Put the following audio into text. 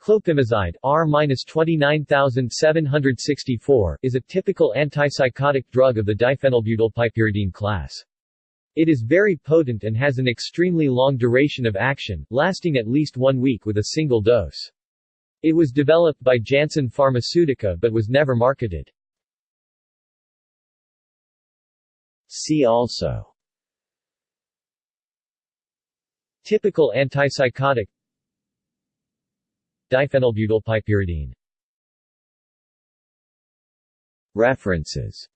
Clopimozide R-29764 is a typical antipsychotic drug of the diphenylbutylpiperidine class. It is very potent and has an extremely long duration of action, lasting at least one week with a single dose. It was developed by Janssen Pharmaceutica but was never marketed. See also Typical antipsychotic Diphenylbutylpiperidine References